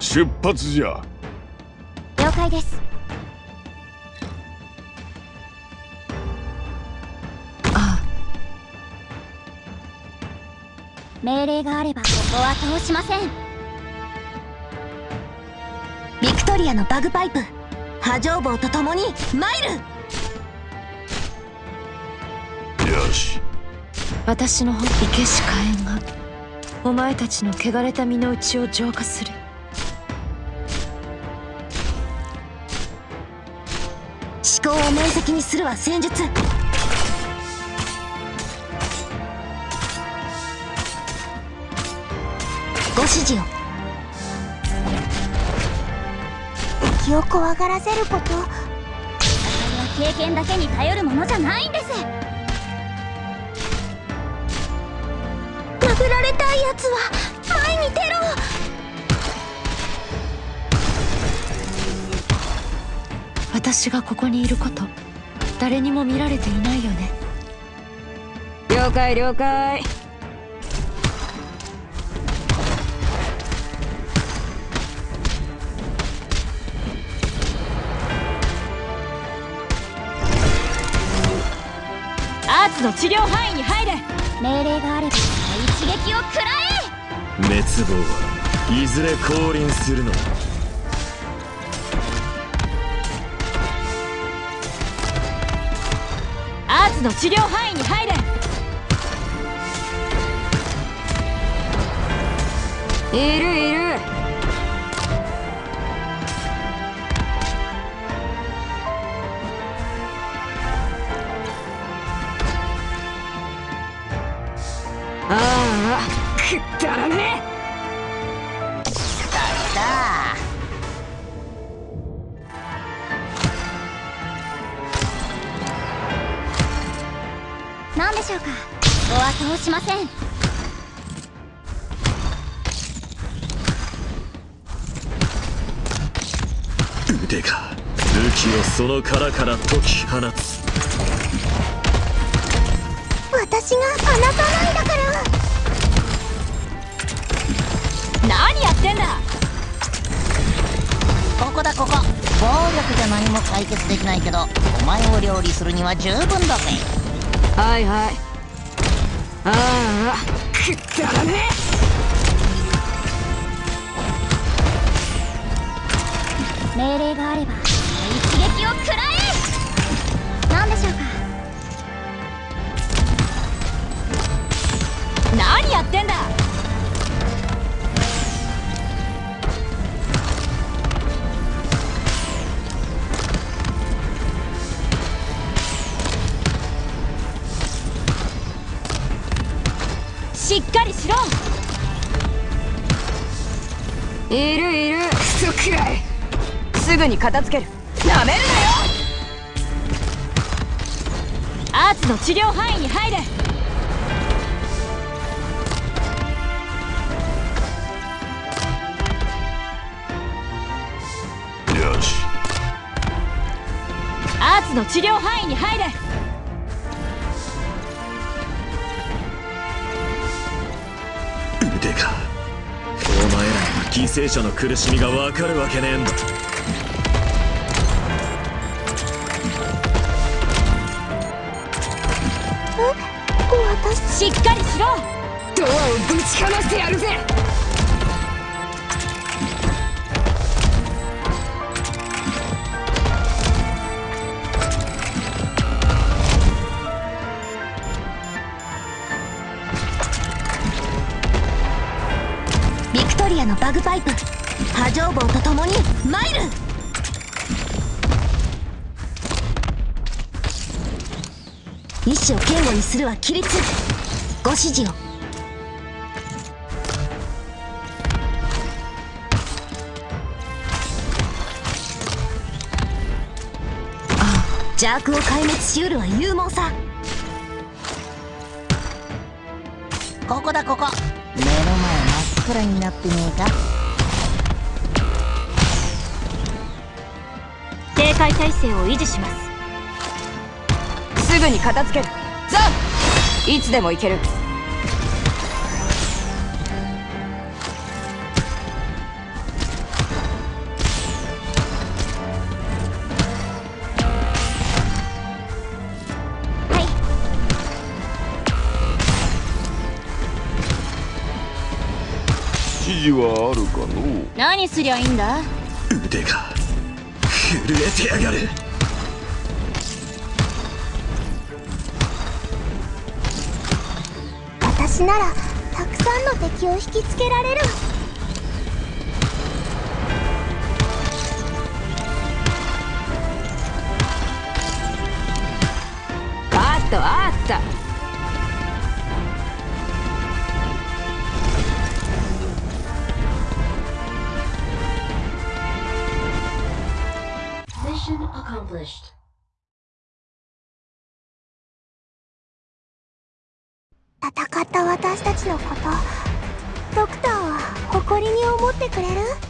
出発じゃ。了解です。あ命令があればここは通しません。ビクトリアのバグパイプ波状棒と共に参る。よし。私の生けし火炎がお前たちの汚れた身の内を浄化する思考を面積にするは戦術。ご指示を。気を怖がらせること。戦いは経験だけに頼るものじゃないんです。殴られたいやつは前に出ろ私がここにいること誰にも見られていないよね。了解了解。アーツの治療範囲に入れ。命令があれば一撃を食らえ。滅亡はいずれ降臨するのだアーツの治療範囲に入れ。いるいる。ああくったらね何しょうか。ここは通しません。腕が武器をその殻から解き放つ。私が放たないだから。何やってんだ。ここだここ。暴力じゃ何も解決できないけどお前を料理するには十分だぜはいはい。ああくったらね命令があればしっかりしろ。いるいる。クソくらい。すぐに片付ける。なめるなよ。アーツの治療範囲に入れ。よし。アーツの治療範囲に入れ腕がお前らには犠牲者の苦しみがわかるわけねえんだ。私。しっかりしろ。ドアをぶちかましてやるぜバグパイプ。波状棒と共に参る。意志を堅固にするは規律。ご指示を。邪悪を壊滅しうるは勇猛さ。ここだここ。目の前。空になってねえか。警戒態勢を維持します。すぐに片付ける。ザンいつでも行ける。示はあるかの何すりゃいいんだ？腕が震えてやがる。私ならたくさんの敵を引きつけられる。あったあった戦った私たちのことドクターは誇りに思ってくれる